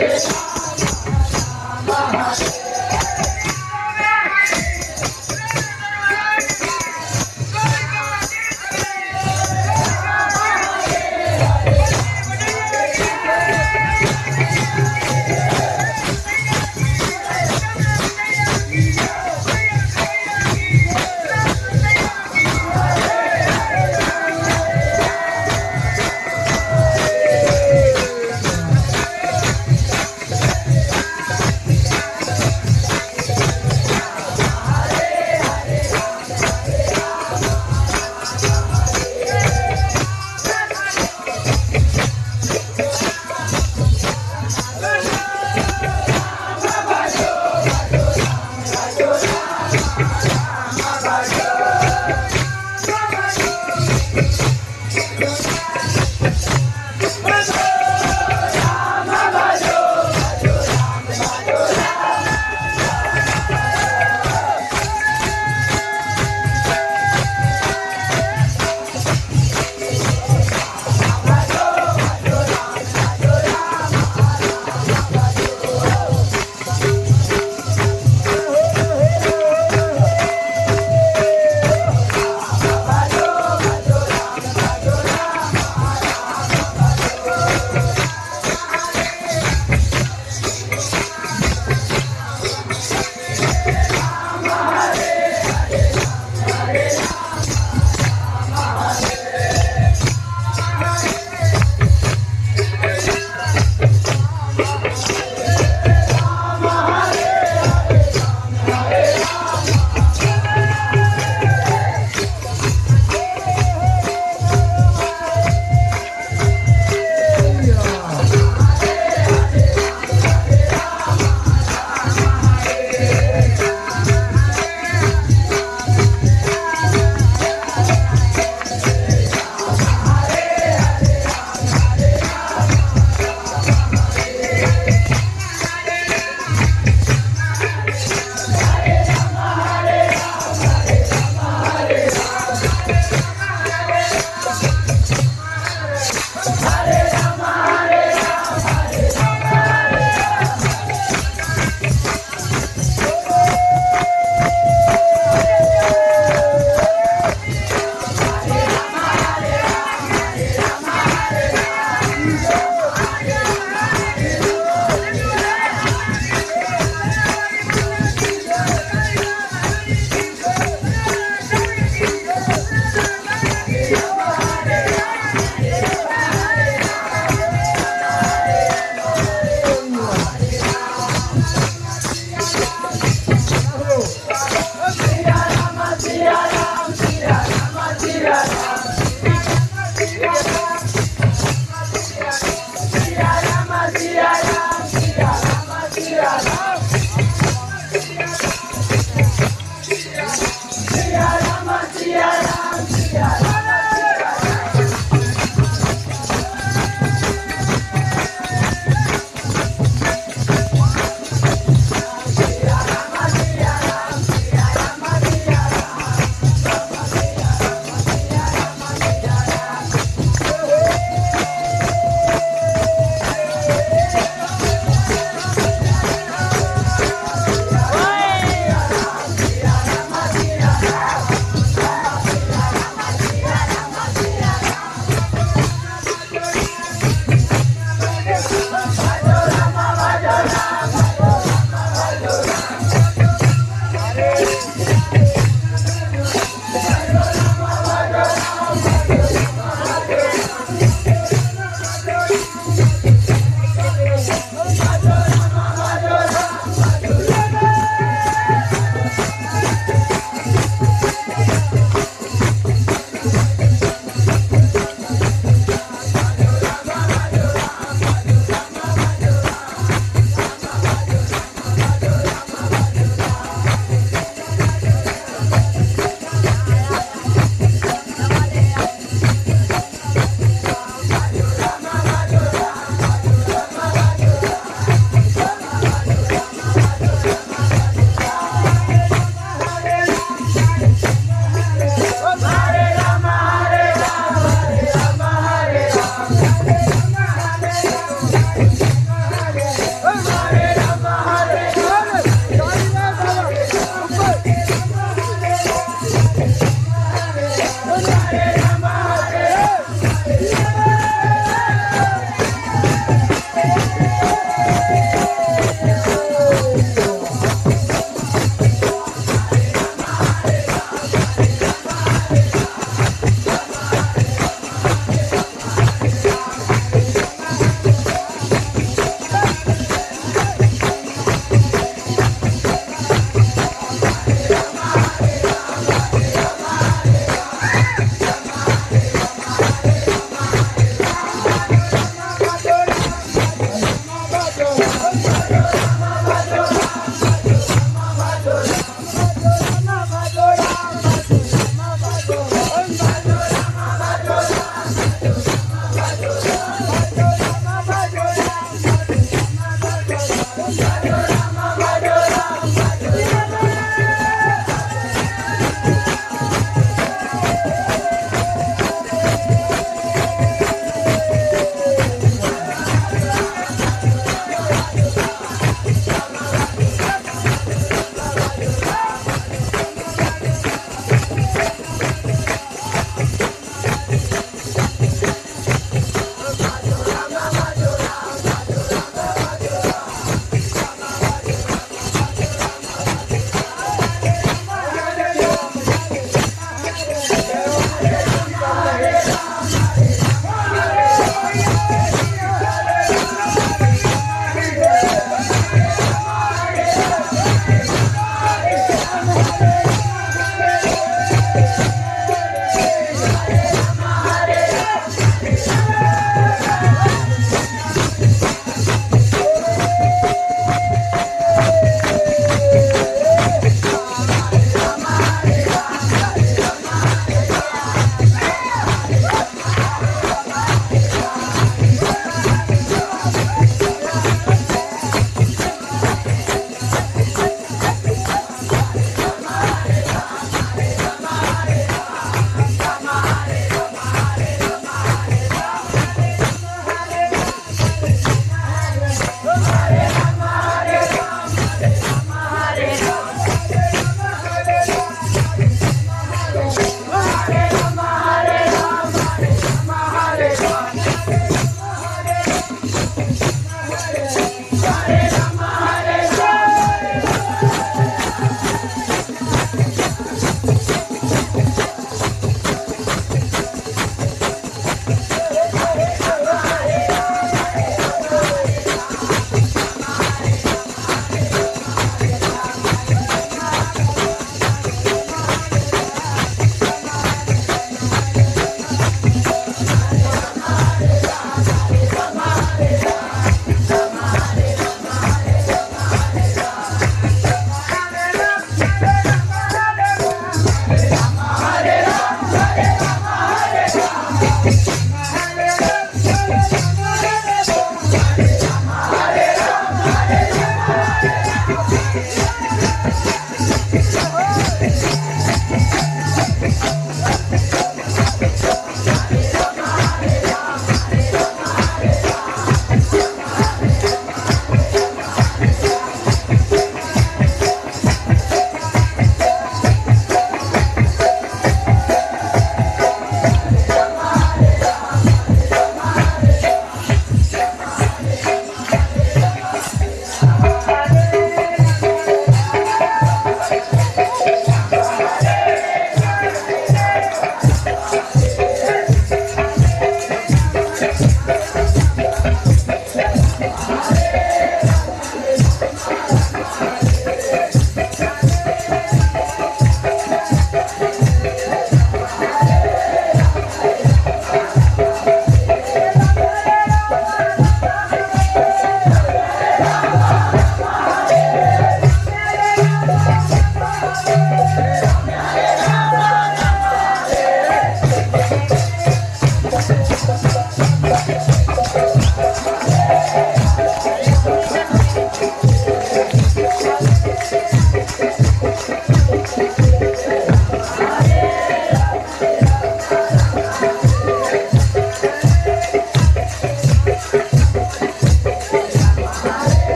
Yes.